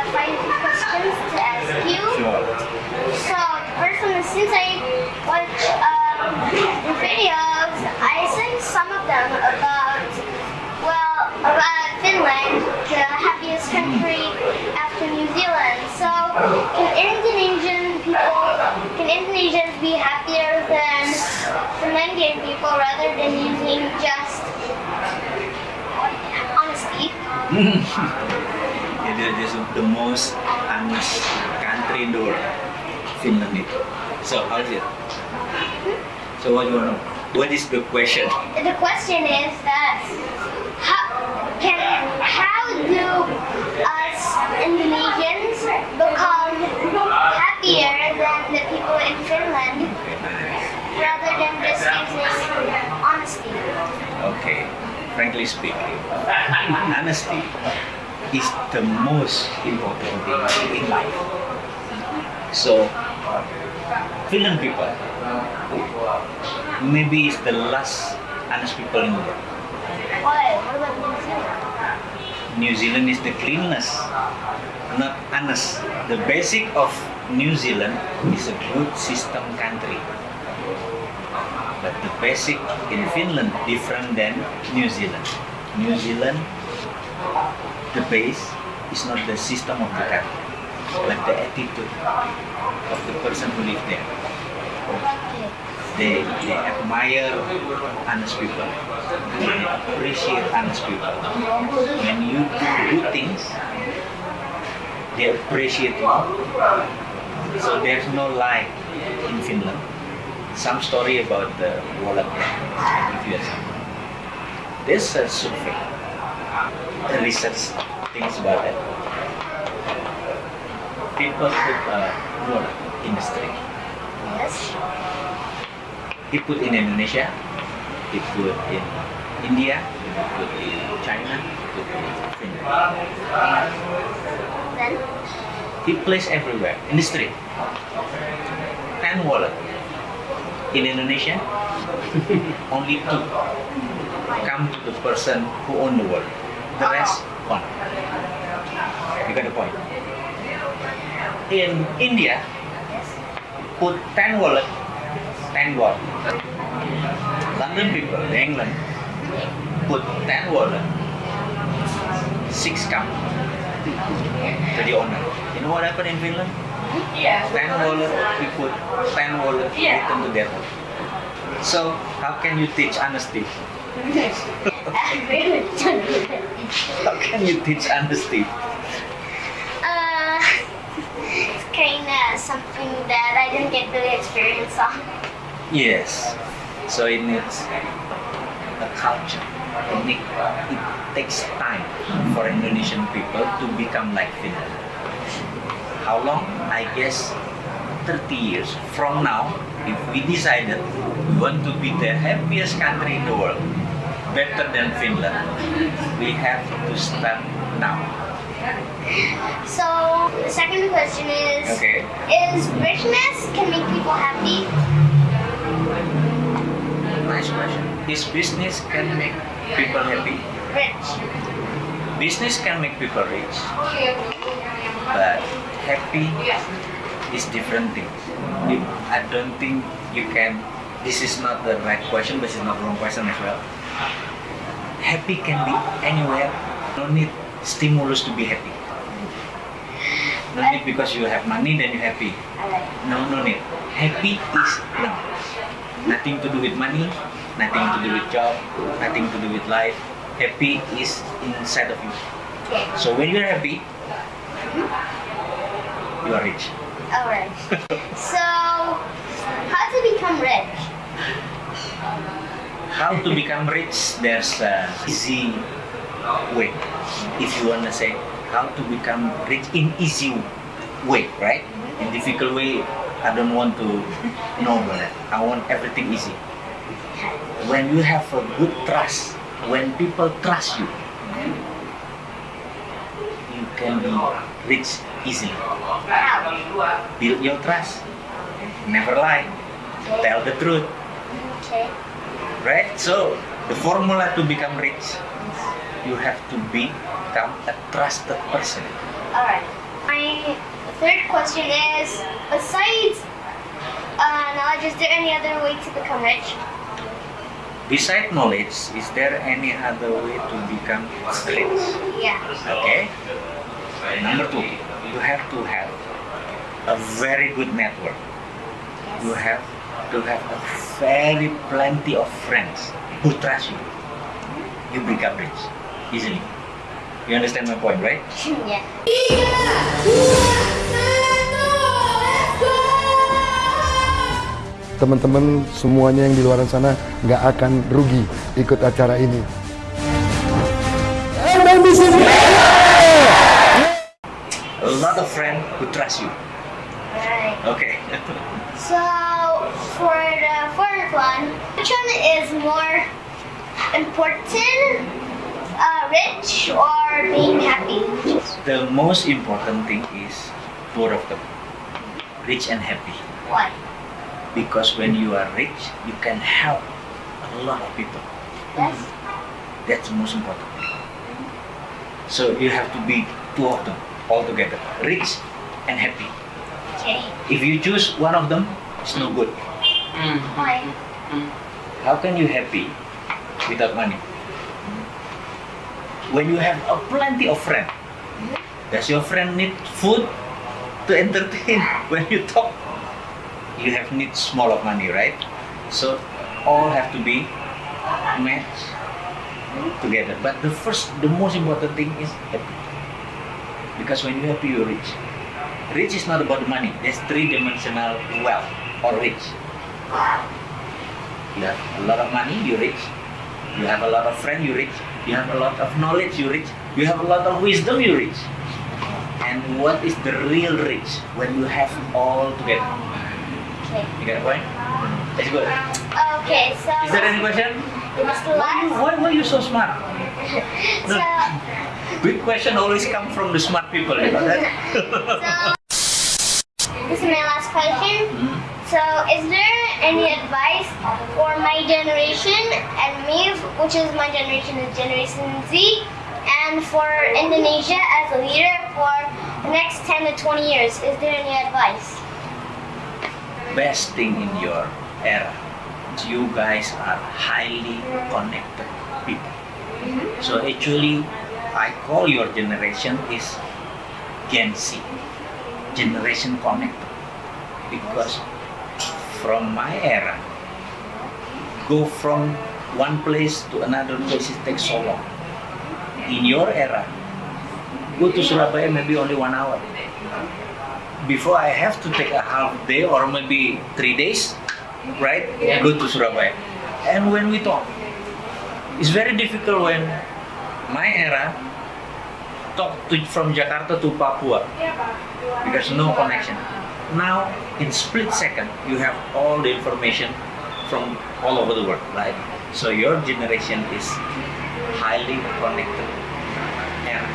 uh, five questions to ask you. Sure. So first one is since I watch um, your videos, I see some of them about well about Finland, the happiest country after New Zealand. So can Indonesian people can Indonesians be happier than Finlandian people rather than using just honesty? Is the most honest country in the world, Finland. is. So how is it? So what do you want to know? What is the question? The question is that how can how do us Indonesians become happier than the people in Finland rather than just using honesty? Okay, frankly speaking, honesty is the most important thing in life. So, Finland people maybe is the last honest people in the world. What about New Zealand? New Zealand is the cleanest, not honest. The basic of New Zealand is a good system country. But the basic in Finland different than New Zealand. New Zealand, the base is not the system of the country, but the attitude of the person who live there. They, they admire honest people. They appreciate honest people. When you do good things, they appreciate you. So there's no lie in Finland. Some story about the wallet you have There's a survey, research things about it. People put a wallet in the street. Yes. He put in Indonesia, he put in India, he put in China, he put in Finland. Then He placed everywhere in the street. Ten wallet. In Indonesia, only two come to the person who own the wallet. The rest one. You got the point. In India, put ten wallet, ten wallet. London people, England, put ten wallet, six come to the owner. You know what happened in Finland? Yeah. Ten wallet, we put ten wallet, Yeah. return to their home. So how can you teach honesty? I really don't do that. How can you teach honesty? Uh, it's kind of something that I didn't get really experience on. Yes. So it needs a culture. It, need, it takes time for Indonesian people to become like Finland. How long? I guess 30 years from now, if we decided we want to be the happiest country in the world, better than Finland, we have to start now. So the second question is: Okay. Is richness can make people happy? Nice question. Is business can make people happy? Rich. Business can make people rich, but happy is different thing. I don't think you can. This is not the right question, but it's not the wrong question as well. Happy can be anywhere. No need stimulus to be happy. No need because you have money then you're happy. No, no need. Happy is no. Nothing to do with money, nothing to do with job, nothing to do with life. Happy is inside of you. So when you're happy, you are rich. All right. so how to become rich? How to become rich? There's a easy way. If you wanna say how to become rich in easy way, right? In difficult way, I don't want to know about that. I want everything easy. When you have a good trust, when people trust you can be rich easily. Build your trust. Never lie. Tell the truth. Okay. right? So the formula to become rich, you have to become a trusted person. All right. My third question is, besides uh, knowledge, is there any other way to become rich? Besides knowledge, is there any other way to become rich? Yeah. Okay. Number two, you have to have a very good network. You have to have a very plenty of friends who trust you. You become rich easily. You understand my point, right? yeah. teman-teman semuanya yang di luar sana nggak akan rugi ikut acara ini. A lot of friends who trust you. Right. Okay. So, for the fourth one, which one is more important? Uh, rich or being happy? the most important thing is both of them, rich and happy. Why? Because when you are rich, you can help a lot of people. Yes. That's the most important. So you have to be two of them all together, rich and happy. Okay. If you choose one of them, it's no good. Mm. Why? Mm. How can you happy without money? When you have a plenty of friends, does your friend need food to entertain? When you talk, you have need small of money, right? So all have to be matched together. But the first, the most important thing is happy. Because when you're happy, you're rich. Rich is not about money. There's three-dimensional wealth or rich. You have a lot of money, you're rich. You have a lot of friends, you're rich. You have a lot of knowledge, you're rich. You have a lot of wisdom, you're rich. And what is the real rich? When you have all together. Okay. You get the point? That's good. Okay, so Is there any question? Why, last? why, why you so smart? So, Big question always come from the smart people, you know that? so this is my last question. Hmm. So, is there any advice for my generation and me, which is my generation, is Generation Z, and for Indonesia as a leader for the next 10 to 20 years? Is there any advice? Best thing in your era, you guys are highly connected people. So actually, I call your generation is Gen Z, generation connected, because from my era, go from one place to another place it takes so long. In your era, go to Surabaya maybe only one hour. Before I have to take a half day or maybe three days, right? Go to Surabaya. And when we talk, it's very difficult when my era talk to, from Jakarta to Papua because no connection. Now, in split second, you have all the information from all over the world, right? So your generation is highly connected era.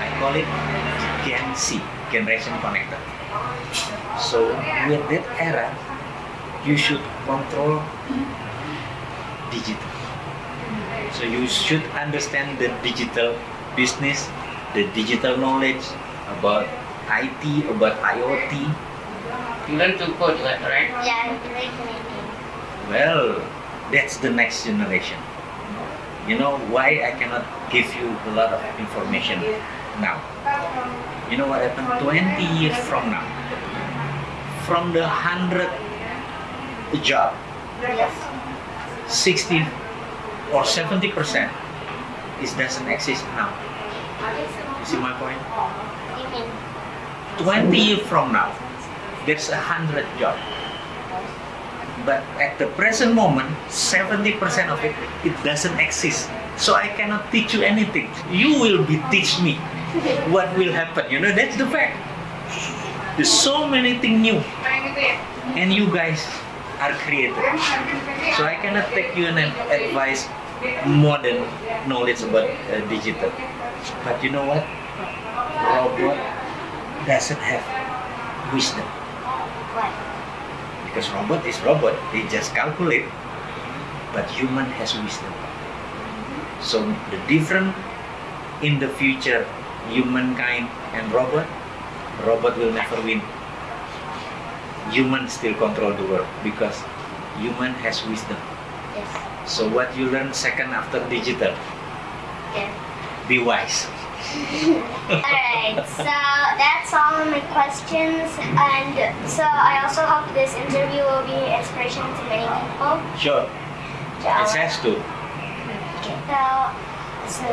I call it Gen Z, generation connected. So with that era, you should control digital. So you should understand the digital business, the digital knowledge about IT, about IoT. You learn to code, right? right? Yeah, great. Well, that's the next generation. You know why I cannot give you a lot of information now? You know what happened 20 years from now? From the 100 job, Yes. 60 or 70 percent is doesn't exist now. You see my point? 20 years from now, there's a hundred job. But at the present moment, 70% of it, it doesn't exist. So I cannot teach you anything. You will be teach me what will happen. You know, that's the fact. There's so many things new. And you guys are creative. So I cannot take you an advice modern knowledge about uh, digital. But you know what? Robot doesn't have wisdom because robot is robot they just calculate but human has wisdom so the difference in the future humankind and robot robot will never win. Human still control the world because human has wisdom. Yes. So what you learn second after digital, Yeah. be wise. Alright, so that's all my questions. And so I also hope this interview will be inspiration to many people. Sure, So, it has to. okay, so, so